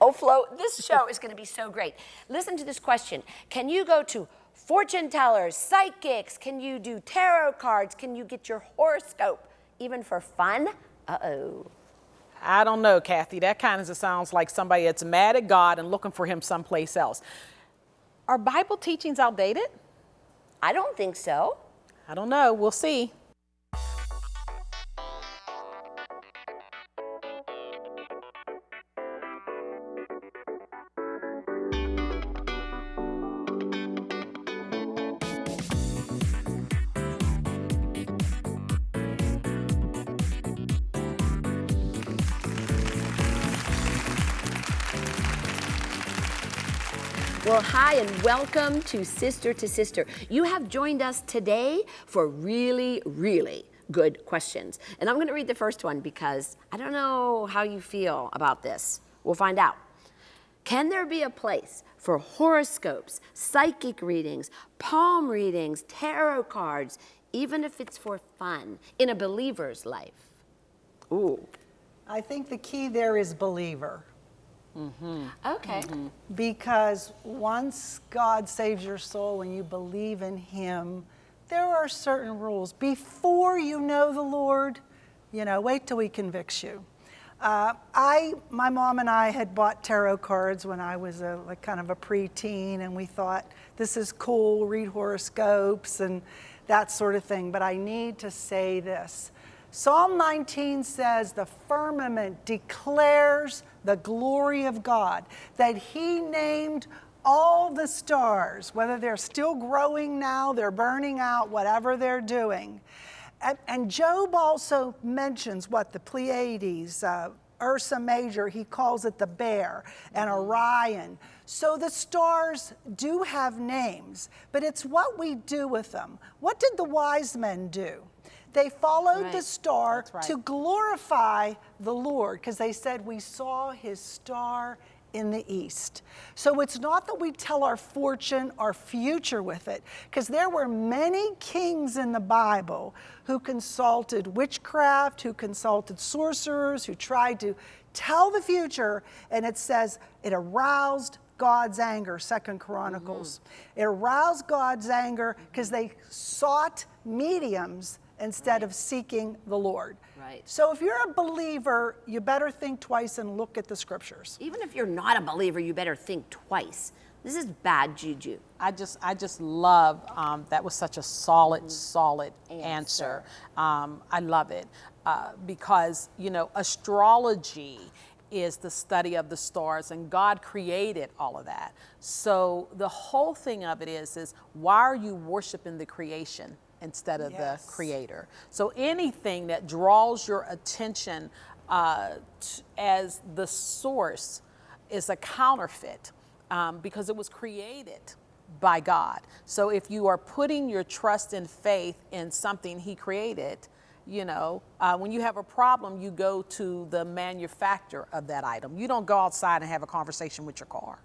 Oh, Flo, this show is going to be so great. Listen to this question. Can you go to fortune tellers, psychics? Can you do tarot cards? Can you get your horoscope even for fun? Uh-oh. I don't know, Kathy. That kind of sounds like somebody that's mad at God and looking for him someplace else. Are Bible teachings outdated? I don't think so. I don't know. We'll see. Well, hi, and welcome to Sister to Sister. You have joined us today for really, really good questions. And I'm going to read the first one because I don't know how you feel about this. We'll find out. Can there be a place for horoscopes, psychic readings, palm readings, tarot cards, even if it's for fun, in a believer's life? Ooh. I think the key there is believer. Mm -hmm. Okay. Mm -hmm. Because once God saves your soul and you believe in Him, there are certain rules. Before you know the Lord, you know, wait till He convicts you. Uh, I, my mom and I had bought tarot cards when I was a like kind of a preteen, and we thought this is cool, read horoscopes and that sort of thing. But I need to say this Psalm 19 says the firmament declares the glory of God, that he named all the stars, whether they're still growing now, they're burning out, whatever they're doing. And, and Job also mentions what the Pleiades, uh, Ursa Major, he calls it the bear, and. Orion. So the stars do have names, but it's what we do with them. What did the wise men do? They followed right. the star right. to glorify the Lord because they said, We saw his star in the east. So it's not that we tell our fortune, our future with it, because there were many kings in the Bible who consulted witchcraft, who consulted sorcerers, who tried to tell the future, and it says it aroused God's anger, Second Chronicles. Mm -hmm. It aroused God's anger because they sought mediums instead right. of seeking the Lord. Right. So if you're a believer, you better think twice and look at the scriptures. Even if you're not a believer, you better think twice. This is bad juju. I just, I just love um, that was such a solid, mm. solid answer. answer. Um, I love it uh, because you know astrology is the study of the stars and God created all of that. So the whole thing of it is, is why are you worshiping the creation? Instead of yes. the creator. So anything that draws your attention uh, as the source is a counterfeit um, because it was created by God. So if you are putting your trust and faith in something he created, you know, uh, when you have a problem, you go to the manufacturer of that item. You don't go outside and have a conversation with your car.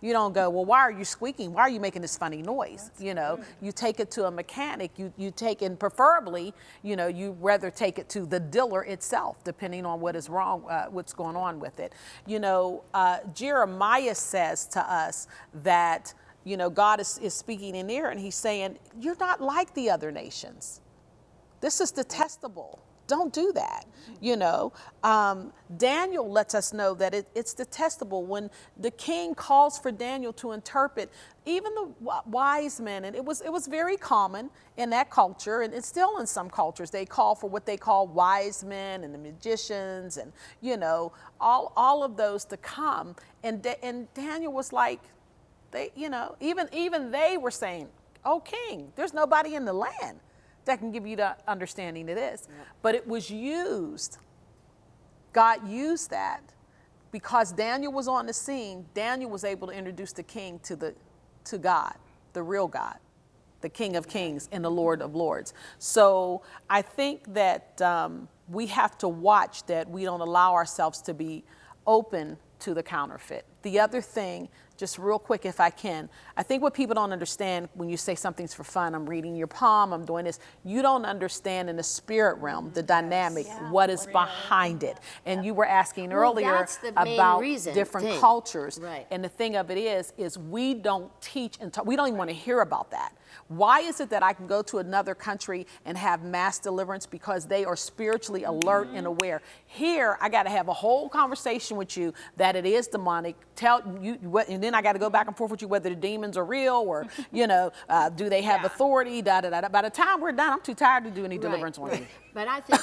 You don't go, well, why are you squeaking? Why are you making this funny noise? That's you know, you take it to a mechanic, you, you take and preferably, you know, you rather take it to the dealer itself, depending on what is wrong, uh, what's going on with it. You know, uh, Jeremiah says to us that, you know, God is, is speaking in there and he's saying, you're not like the other nations. This is detestable. Don't do that. You know, um, Daniel lets us know that it, it's detestable when the king calls for Daniel to interpret. Even the wise men, and it was it was very common in that culture, and it's still in some cultures. They call for what they call wise men and the magicians, and you know all all of those to come. And and Daniel was like, they you know even even they were saying, "Oh king, there's nobody in the land." That can give you the understanding it is. Yeah. But it was used. God used that because Daniel was on the scene. Daniel was able to introduce the king to the to God, the real God, the King of Kings and the Lord of Lords. So I think that um, we have to watch that we don't allow ourselves to be open to the counterfeit. The other thing, just real quick if I can, I think what people don't understand when you say something's for fun, I'm reading your palm, I'm doing this, you don't understand in the spirit realm the dynamic, what is behind it. And you were asking earlier main about reason, different thing. cultures. Right. And the thing of it is, is we don't teach and talk, we don't even want to hear about that. Why is it that I can go to another country and have mass deliverance because they are spiritually alert and aware? Here, I got to have a whole conversation with you that it is demonic. Tell you what, and then I got to go back and forth with you whether the demons are real or you know, uh, do they have Yeah. authority? Da da da. da. By the time we're done, I'm too tired to do any Right, deliverance on you. But I think,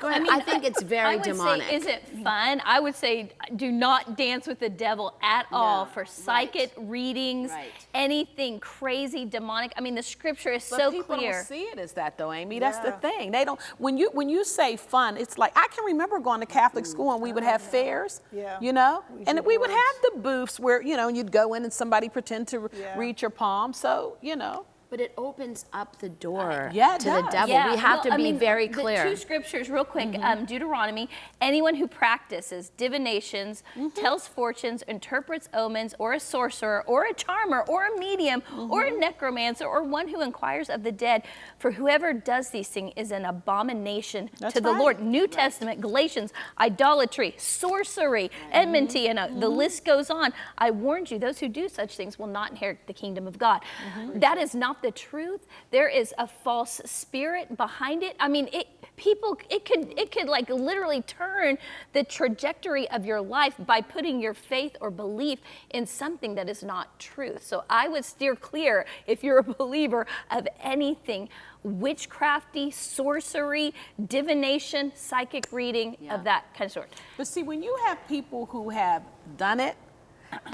go ahead. I, think it's I very would demonic. Say, is it fun? I would say do not dance with the devil at all No, for right. psychic readings, Right. anything crazy demonic. I mean, the scripture is But so people clear. don't see it as that though, Amy. That's the thing. They don't. When you when you say fun, it's like I can remember going to Catholic school and we would have fairs. Yeah. You know, Ouija and we would have the booths where you know you'd go in and somebody pretend to Yeah. read your palm. So you know. But it opens up the door yeah, it to the devil. Yeah, we have well, to I be mean, very the clear. two scriptures, real quick. Mm-hmm. Um, Deuteronomy: Anyone who practices divinations, Mm-hmm. tells fortunes, interprets omens, or a sorcerer, or a charmer, or a medium, or Mm-hmm. a necromancer, or one who inquires of the dead, for whoever does these things is an abomination That's to the right. Lord. New Testament, Galatians, idolatry, sorcery, enmity, and uh, the Mm-hmm. list goes on. I warned you: those who do such things will not inherit the kingdom of God. Mm-hmm. That is not the truth. There is a false spirit behind it. I mean, it people it could it could like literally turn the trajectory of your life by putting your faith or belief in something that is not truth. So I would steer clear if you're a believer of anything witchcrafty, sorcery, divination, psychic reading Yeah. of that kind of sort. But see, when you have people who have done it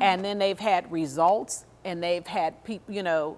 and then they've had results and they've had people, you know,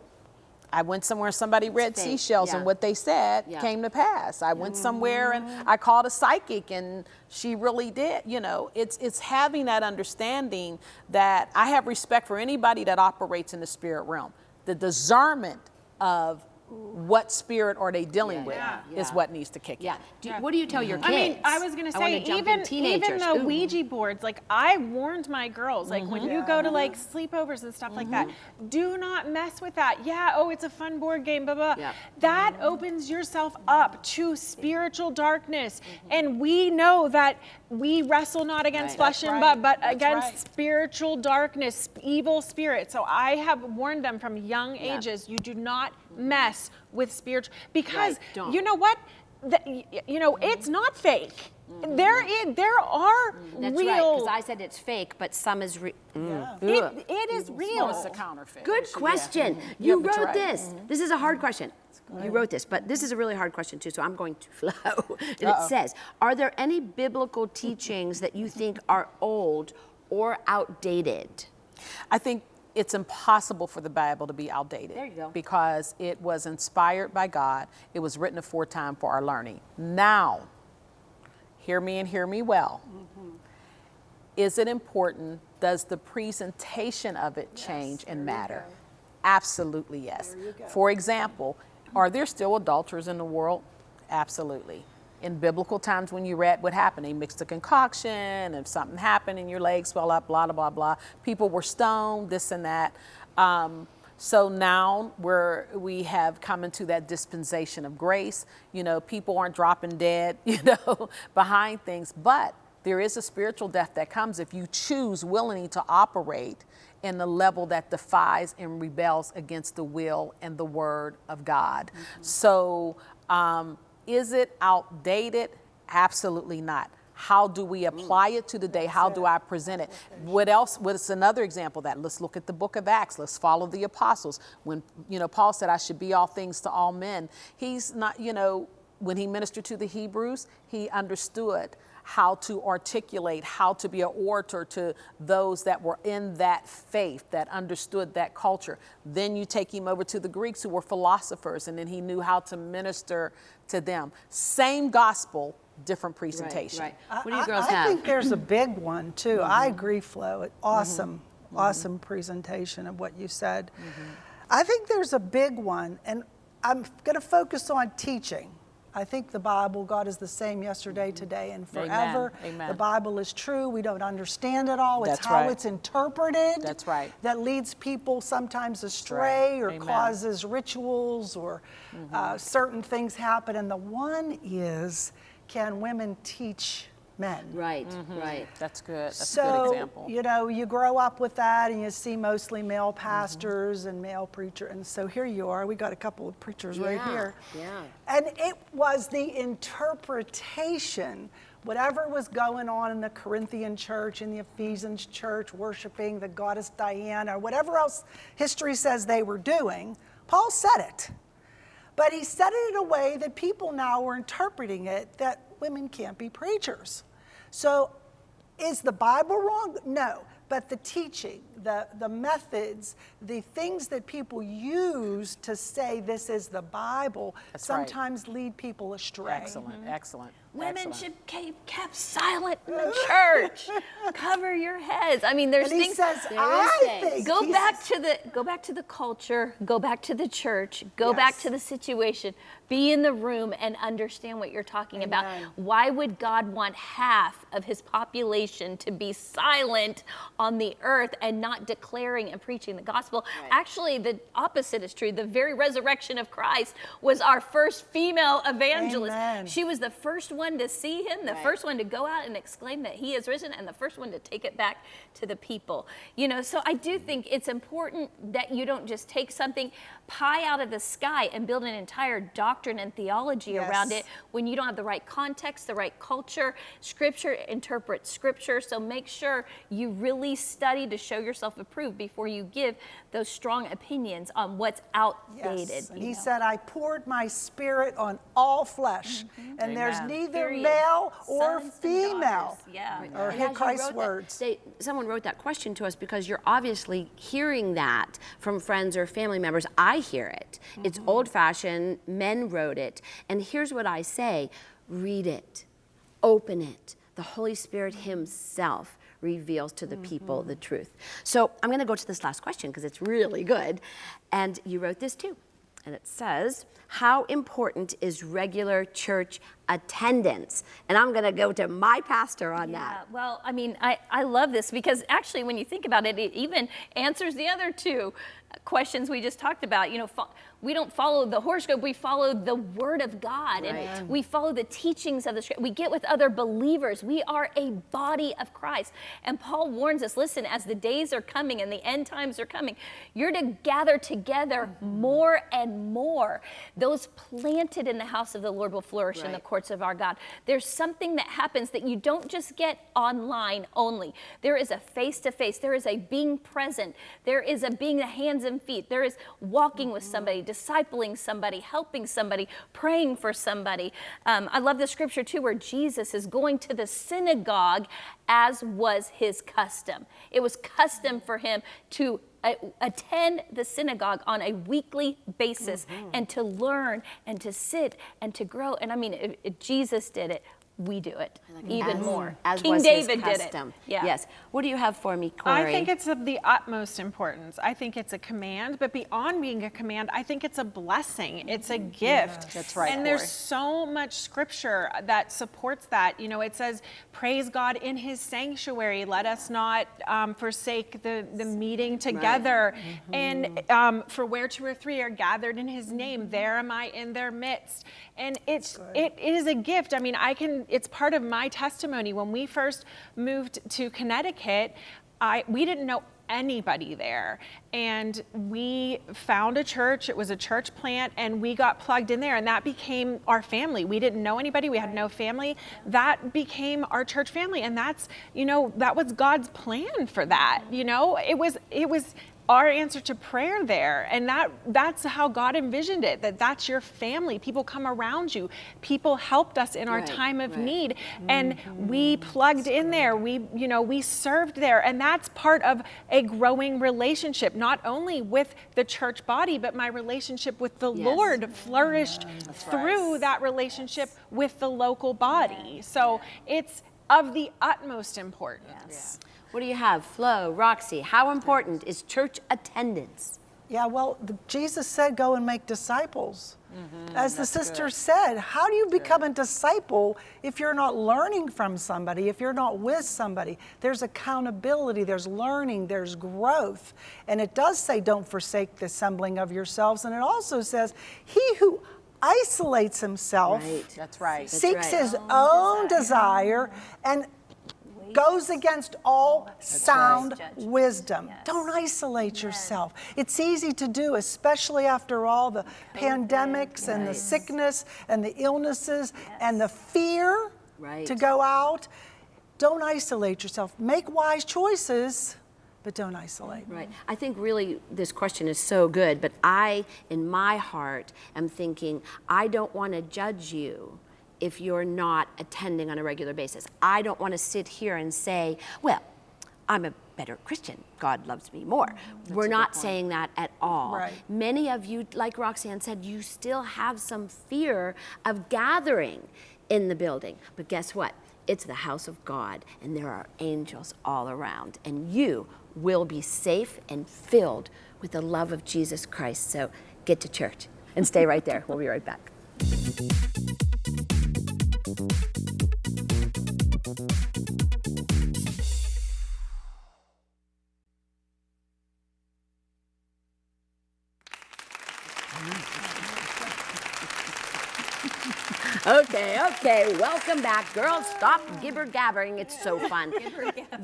I went somewhere, somebody read seashells, yeah. and what they said Yeah. came to pass. I went somewhere and mm-hmm. I called a psychic, and she really did. You know, it's it's having that understanding that I have respect for anybody that operates in the spirit realm. The discernment of what spirit are they dealing with Yeah. is what needs to kick in. yeah. What do you tell your kids? I mean, I was gonna say even teenagers. even the Ooh. Ouija boards. Like I warned my girls, like when you go to mm-hmm. like sleepovers and stuff like that, mm-hmm. do not mess with that. Yeah, oh, it's a fun board game, blah blah. Yeah. That opens yourself up to spiritual darkness, mm-hmm. and we know that we wrestle not against Right. flesh That's and right. blood, but That's against right. spiritual darkness, evil spirits. So I have warned them from young Yeah. ages. You do not mess with spiritual because Right, don't. you know what? The, you know, mm-hmm. it's not fake. Mm-hmm. There is, there are mm-hmm. That's real. right, because I said it's fake, but some is real. Mm. Yeah. it, it is real. It's a counterfeit. Good Yeah. question. Mhm. You Yeah, wrote right. this. This is a hard question. You wrote this, but this is a really hard question too, so I'm going to Flo. and it says Are there any biblical teachings that you think are old or outdated? I think it's impossible for the Bible to be outdated. There you go. Because it was inspired by God. It was written aforetime for our learning. Now, hear me and hear me well. Mm-hmm. Is it important? Does the presentation of it change and matter? Absolutely yes. For example, are there still adulterers in the world? Absolutely. In biblical times, when you read what happened, they mixed a concoction, and if something happened and your legs swell up, blah, blah, blah, blah. People were stoned, this and that. Um, so now we're, we have come into that dispensation of grace. You know, people aren't dropping dead, you know, behind things, but there is a spiritual death that comes if you choose willingly to operate in the level that defies and rebels against the will and the word of God. So, um, is it outdated? Absolutely not. How do we mm. apply it to the day? How do I present it? What else? What's another example of that? Let's look at the book of Acts. Let's follow the apostles. When, you know, Paul said, I should be all things to all men. He's not, you know, when he ministered to the Hebrews, he understood how to articulate, how to be an orator to those that were in that faith, that understood that culture. Then you take him over to the Greeks who were philosophers, and then he knew how to minister to them. Same gospel, different presentation. Right, right. What do you girls I, I have? think there's a big one too. Mm-hmm. I agree, Flo. Awesome, awesome presentation of what you said. Mm-hmm. I think there's a big one, and I'm going to focus on teaching. I think the Bible, God is the same yesterday, today, and forever. Amen. The Bible is true. We don't understand it all. It's That's how right. it's interpreted. That's right. That leads people sometimes astray or Amen. Mm-hmm. causes rituals or uh, certain things happen. And the one is, can women teach men? Right, right. That's good. That's a good example. you know, you grow up with that and you see mostly male Mm-hmm. pastors and male preachers. And so here you are. We got a couple of preachers right Yeah, here. yeah. And it was the interpretation, whatever was going on in the Corinthian church, in the Ephesians church, worshiping the goddess Diana, or whatever else history says they were doing, Paul said it. But he said it in a way that people now were interpreting it that women can't be preachers. So is the Bible wrong? No. But the teaching, the, the methods, the things that people use to say this is the Bible That's right. sometimes lead people astray. Excellent, mm-hmm. excellent. Women excellent. should keep kept silent in the church. Cover your heads. I mean, there's And he things. says, There I think. go he back to the go back to the culture go back to the church go back to the situation be in the room and understand what you're talking about why would god want half of his population to be silent on the earth and not declaring and preaching the gospel actually the opposite is true the very resurrection of christ was our first female evangelist Amen. she was the first one to see him the Right. first one to go out and exclaim that he is risen and the first one to take it back to the people you know so i do mm-hmm. think it's important that you don't just take something pie out of the sky and build an entire doctrine and theology around it when you don't have the right context the right culture scripture interprets scripture so make sure you really study to show yourself approved before you give those strong opinions on what's outdated Yes. He know. said, I poured my spirit on all flesh, mm-hmm. and there's neither Period. male or Sons female. daughters. yeah Or And hear Christ's wrote that- words. they- someone wrote that question to us because you're obviously hearing that from friends or family members. I hear it. It's Mm-hmm. old fashioned. Men wrote it. And here's what I say read it, open it. The Holy Spirit Himself reveals to the people Mm-hmm. the truth. So I'm going to go to this last question because it's really good. And you wrote this too. And it says, How important is regular church attendance? And I'm going to go to my pastor on Yeah, that. well, I mean, I, I love this because actually, when you think about it, it even answers the other two questions we just talked about. You know, we don't follow the horoscope, we follow the Word of God Right. and we follow the teachings of the Scripture. We get with other believers. We are a body of Christ. And Paul warns us listen, as the days are coming and the end times are coming, you're to gather together mm-hmm. more and more. Those planted in the house of the Lord will flourish in the courts of our God. There's something that happens that you don't just get online only. There is a face to face, there is a being present, there is a being the hands and feet, there is walking with mm-hmm. somebody, discipling somebody, helping somebody, praying for somebody. Um, I love the scripture too, where Jesus is going to the synagogue as was his custom. It was custom for him to uh, attend the synagogue on a weekly basis and to learn and to sit and to grow. And I mean, if, if Jesus did it, we do it even As- more. As King was David his did it. Yeah. Yes. What do you have for me, Corey? I think it's of the utmost importance. I think it's a command, but beyond being a command, I think it's a blessing. It's a gift. That's right, And there's so much scripture that supports that. You know, it says, "Praise God in His sanctuary. Let us not um, forsake the the meeting together." And um, for where two or three are gathered in His name, there am I in their midst. And it's it is a gift. I mean, I can. It's part of my testimony. When we first moved to Connecticut, I we didn't know anybody there. And we found a church, it was a church plant, and we got plugged in there, and that became our family. We didn't know anybody, we had no family. That became our church family, and that's, you know, that was God's plan for that. You know, it was, it was our answer to prayer there. And that that's how god envisioned it that that's your family. People come around you. People helped us in our Right, time of right. need. And we plugged in there. we you know we served there. And that's part of a growing relationship not only with the church body but my relationship with the Yes. lord flourished through that relationship with the local body. So it's of the utmost importance What do you have? Flo, Roxy, how important is church attendance? Yeah, well, the, Jesus said, go and make disciples. Mm-hmm. As the sister said, how do you become a disciple if you're not learning from somebody, if you're not with somebody? There's accountability, there's learning, there's growth. And it does say, don't forsake the assembling of yourselves. And it also says, he who isolates himself Right. That's right. seeks right. his oh, own desire and goes against all sound wisdom. Yes. Don't isolate yourself. It's easy to do, especially after all the pandemics and the sickness and the illnesses and the fear Right. to go out. Don't isolate yourself. Make wise choices, but don't isolate. Right. I think really this question is so good, but I, in my heart, am thinking, I don't want to judge you if you're not attending on a regular basis. I don't want to sit here and say, well, I'm a better Christian. God loves me more. We're not saying that at all. Right. Many of you, like Roxanne said, you still have some fear of gathering in the building. But guess what? It's the house of God, and there are angels all around, and you will be safe and filled with the love of Jesus Christ. So get to church and stay right there. We'll be right back. Okay, okay, welcome back. Girls, stop gibber gabbering. It's so fun.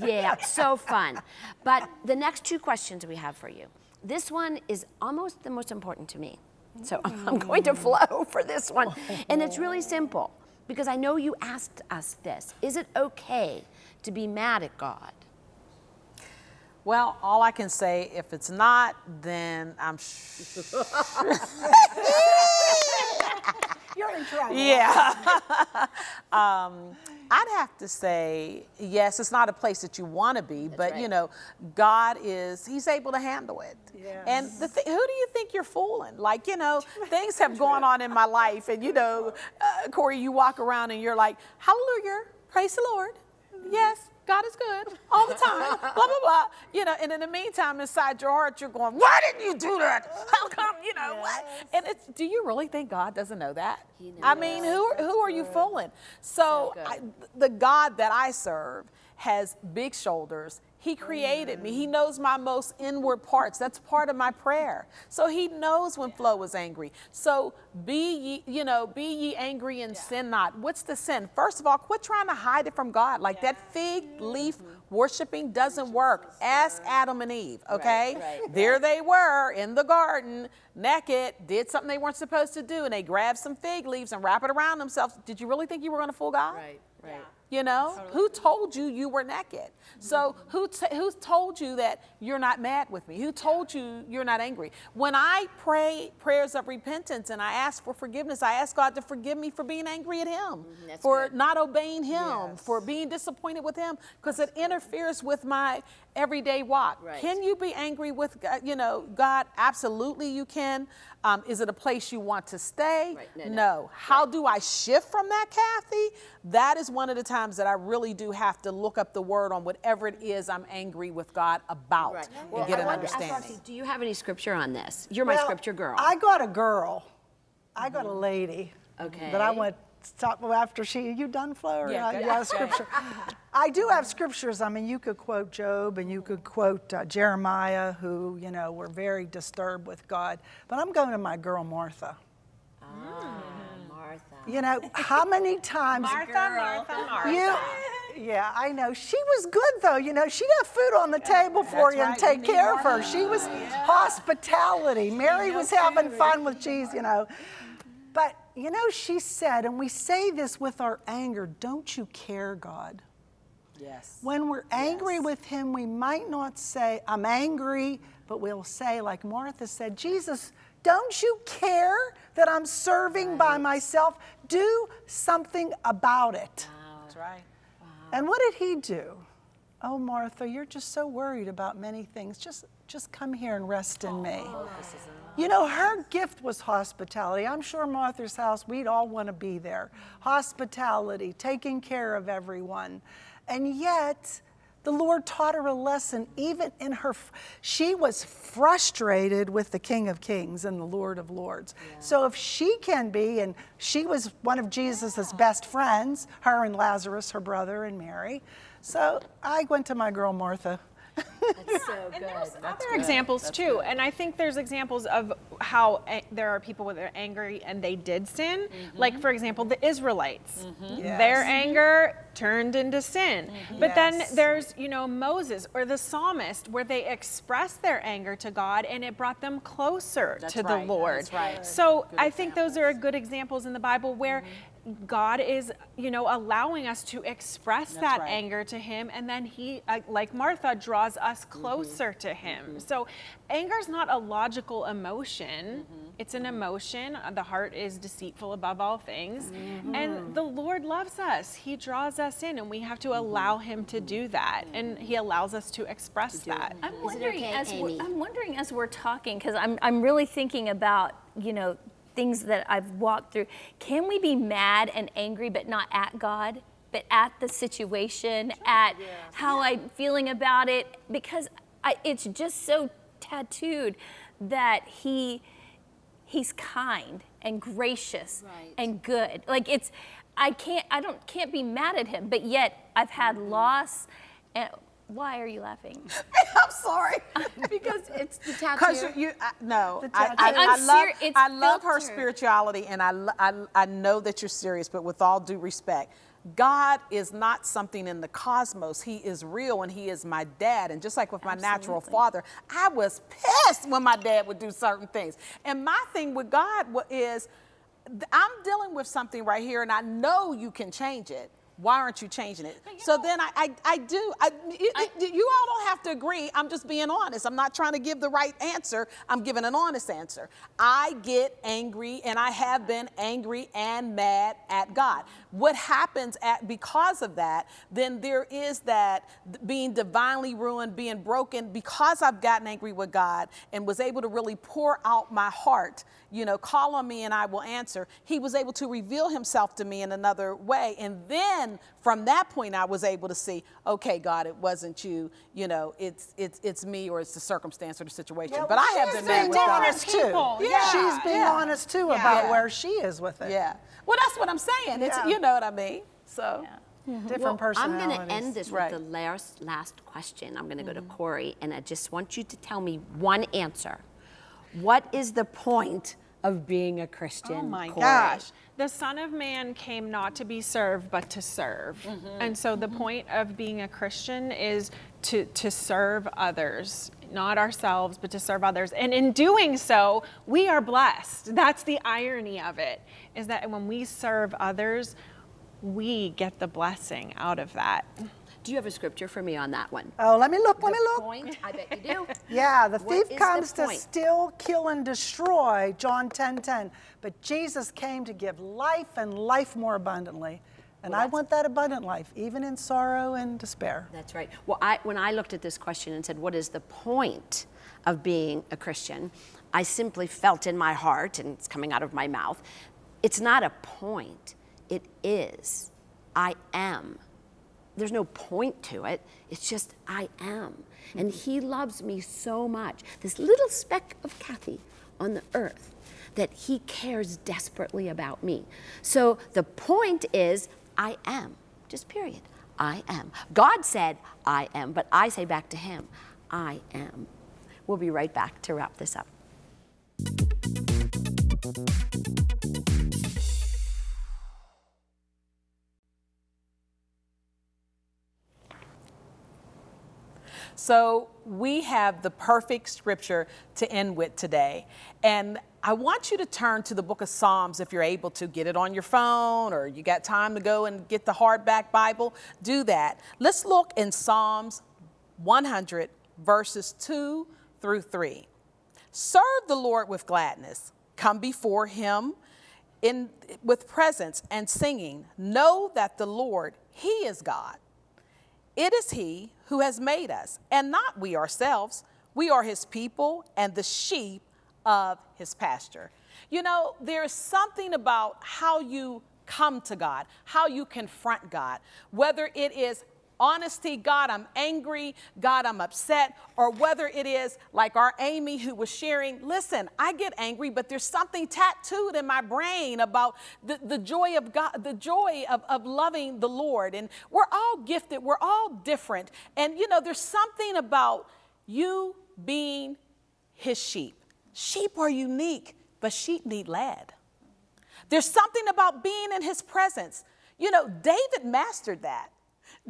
Yeah, so fun. But the next two questions we have for you. This one is almost the most important to me. So I'm going to mm. Flo for this one. And it's really simple because I know you asked us this. Is it okay to be mad at God? Well, all I can say, if it's not, then I'm sure. You're in trouble. Yeah. um, I'd have to say, yes, it's not a place that you want to be, but you know, God is, He's able to handle it. Yes. And the th- who do you think you're fooling? Like, you know, things have gone on in my life, and you know, uh, Corey, you walk around and you're like, hallelujah, praise the Lord. Yes, God is good all the time, blah, blah, blah. You know, and in the meantime, inside your heart, you're going, why didn't you do that? How come, you know, what? And it's, do you really think God doesn't know that? I mean, who, who are you fooling? So, I, the God that I serve has big shoulders. He created me. He knows my most inward parts. That's part of my prayer. So he knows when Flo was angry. So be ye, you know, be ye angry and sin not. What's the sin? First of all, quit trying to hide it from God. Like that fig leaf worshiping doesn't work. Ask Adam and Eve, okay? right, There they were in the garden, naked, did something they weren't supposed to do, and they grabbed some fig leaves and wrap it around themselves. Did you really think you were going to fool God? Right, right. You know, who told you you were naked? So who who told you that you're not mad with me? Who told you you're not angry? When I pray prayers of repentance and I ask for forgiveness, I ask God to forgive me for being angry at Him, mm, that's for good. not obeying Him, for being disappointed with Him, because it interferes with my everyday walk. Right. Can you be angry with God? You know, God? Absolutely, you can. Um, is it a place you want to stay? Right. No, no. no. How do I shift from that, Kathy? That is one of the times that I really do have to look up the word on whatever it is I'm angry with God about Right. and get I an wanted to ask understanding. Roxy, do you have any scripture on this? You're my Well, scripture girl. I got a girl. I got a lady. Okay. That I went to talk after she. You done, Flo? Or Yeah, not? go you ahead. got a scripture. I do have scriptures. I mean, you could quote Job and you could quote uh, Jeremiah, who you know were very disturbed with God. But I'm going to my girl Martha. Ah, Martha. You know, how many times? Martha, Martha, Martha. You, yeah, I know. She was good though. You know, she got food on the table for That's you and take We need care of her. She was hospitality. Mary was having fun with Jesus, you know. But you know, she said, and we say this with our anger, don't you care, God? Yes. When we're angry with him, we might not say, I'm angry, but we'll say, like Martha said, Jesus, don't you care that I'm serving by myself? Do something about it. That's right. And what did he do? Oh, Martha, you're just so worried about many things. Just, just come here and rest in me. You know, her gift was hospitality. I'm sure Martha's house, we'd all want to be there. Hospitality, taking care of everyone. And yet, the Lord taught her a lesson even in her, she was frustrated with the King of Kings and the Lord of Lords. Yeah. So if she can be, and she was one of Jesus's yeah. best friends, her and Lazarus, her brother, and Mary. So I went to my girl Martha. That's so good. And there's That's other good. examples That's too. good. And I think there's examples of how a- there are people when they're angry and they did sin. Mm-hmm. Like, for example, the Israelites. Yes. Their anger turned into sin. Mm-hmm. But then there's, you know, Moses or the psalmist where they expressed their anger to God and it brought them closer That's to right. the Lord. That's right. So Good I think those are good examples in the Bible where God is, you know, allowing us to express that right. anger to Him, and then He, uh, like Martha, draws us Mm-hmm. closer to Him. So, anger is not a logical emotion; Mm-hmm. it's an emotion. Uh, The heart is deceitful above all things, Mm-hmm. and the Lord loves us. He draws us in, and we have to Mm-hmm. allow Him to do that, and He allows us to express that. I'm wondering okay, as we're, I'm wondering as we're talking because I'm I'm really thinking about you know things that I've walked through. Can we be mad and angry but not at God, but at the situation, at how I'm feeling about it? Because I, it's just so tattooed that He He's kind and gracious Right. and good. Like it's I can't I don't can't be mad at Him, but yet I've had mm-hmm. loss. And why are you laughing? I'm sorry. because it's the Because tattoo. you, I, no, The I, I. I I'm love, it's I love her spirituality, and I, I, I know that you're serious, but with all due respect, God is not something in the cosmos. He is real, and He is my dad. And just like with my natural father, I was pissed when my dad would do certain things. And my thing with God is, I'm dealing with something right here, and I know you can change it. Why aren't you changing it? So then I, I, I do. I, you, you all don't have to agree. I'm just being honest. I'm not trying to give the right answer. I'm giving an honest answer. I get angry, and I have been angry and mad at God. What happens at because of that? Then there is that being divinely ruined, being broken because I've gotten angry with God and was able to really pour out my heart. You know, call on me and I will answer. He was able to reveal himself to me in another way. And then from that point, I was able to see, okay, God, it wasn't you. You know, it's it's it's me or it's the circumstance or the situation. Yeah, but well, I have she's been mad being with God. honest too. people. Yeah, She's being yeah. honest too Yeah. about Yeah. where she is with it. Yeah. Well, that's what I'm saying. It's Yeah. you know what I mean. So. Different Well, I'm going to end this Right. with the last, last question. I'm going to go Mm-hmm. to Corey, and I just want you to tell me one answer. What is the point of being a Christian? Oh my Corey? gosh. The Son of Man came not to be served, but to serve. Mm-hmm. And so the point of being a Christian is to, to serve others, not ourselves, but to serve others. And in doing so, we are blessed. That's the irony of it, is that when we serve others, we get the blessing out of that. Do you have a scripture for me on that one? Oh, let me look, let the me look. point, I bet you do. Yeah, the What thief is the comes to steal, kill, and destroy, John 10 10. But Jesus came to give life and life more abundantly. And Well, I want that abundant life, even in sorrow and despair. That's right. Well, I, when I looked at this question and said, What is the point of being a Christian? I simply felt in my heart, and it's coming out of my mouth, it's not a point, it is. I am. There's no point to it. It's just I am. And He loves me so much, this little speck of Kathy on the earth, that He cares desperately about me. So the point is I am, just period. I am. God said, I am, but I say back to Him, I am. We'll be right back to wrap this up. So we have the perfect scripture to end with today. And I want you to turn to the book of Psalms if you're able to get it on your phone or you got time to go and get the hardback Bible, do that. Let's look in Psalms 100 verses 2 through 3. Serve the Lord with gladness. Come before him in with presence and singing. Know that the Lord, he is God. It is He who has made us, and not we ourselves. We are His people and the sheep of His pasture. You know, there's something about how you come to God, how you confront God, whether it is honesty, God, I'm angry, God, I'm upset, or whether it is like our Amy who was sharing, listen, I get angry, but there's something tattooed in my brain about the, the joy of God, the joy of, of loving the Lord. And we're all gifted, we're all different. And you know, there's something about you being his sheep. Sheep are unique, but sheep need led. There's something about being in his presence. You know, David mastered that.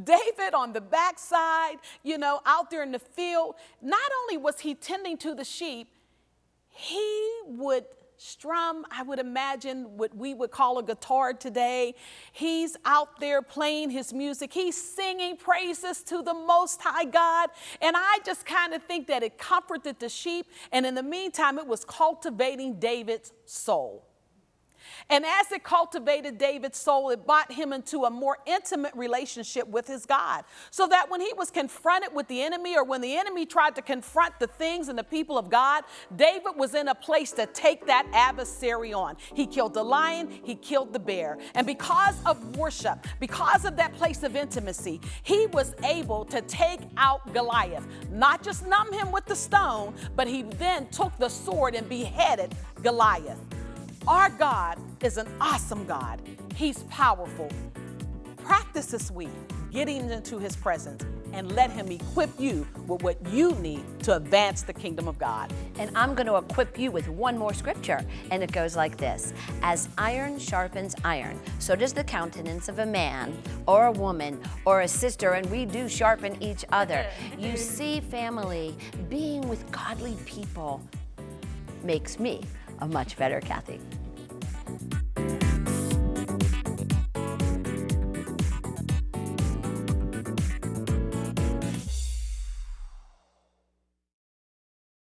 David on the backside, you know, out there in the field, not only was he tending to the sheep, he would strum, I would imagine what we would call a guitar today. He's out there playing his music. He's singing praises to the Most High God. And I just kind of think that it comforted the sheep. And in the meantime, it was cultivating David's soul. And as it cultivated David's soul, it brought him into a more intimate relationship with his God. So that when he was confronted with the enemy, or when the enemy tried to confront the things and the people of God, David was in a place to take that adversary on. He killed the lion, he killed the bear. And because of worship, because of that place of intimacy, he was able to take out Goliath, not just numb him with the stone, but he then took the sword and beheaded Goliath. Our God is an awesome God. He's powerful. Practice this week getting into his presence and let him equip you with what you need to advance the kingdom of God. And I'm going to equip you with one more scripture, and it goes like this As iron sharpens iron, so does the countenance of a man or a woman or a sister, and we do sharpen each other. You see, family, being with godly people makes me a much better Kathy.